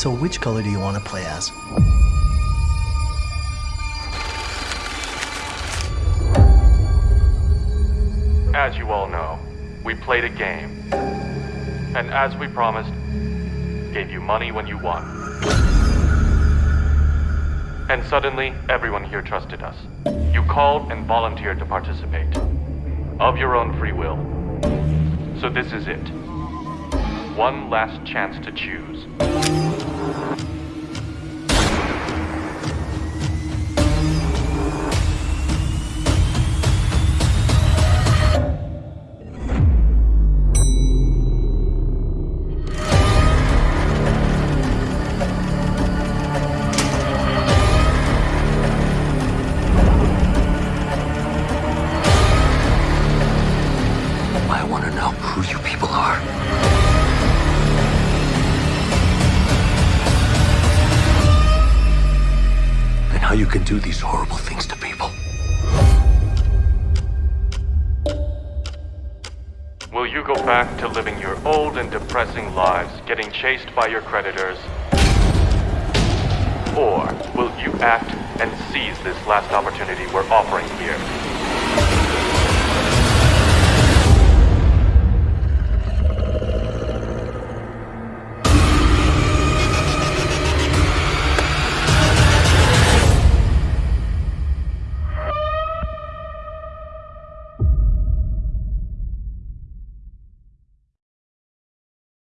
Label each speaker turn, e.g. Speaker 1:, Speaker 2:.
Speaker 1: So which color do you want to play as?
Speaker 2: As you all know, we played a game. And as we promised, gave you money when you won. And suddenly, everyone here trusted us. You called and volunteered to participate. Of your own free will. So this is it. One last chance to choose.
Speaker 3: To know who you people are. And how you can do these horrible things to people.
Speaker 2: Will you go back to living your old and depressing lives, getting chased by your creditors? Or will you act and seize this last opportunity we're offering here?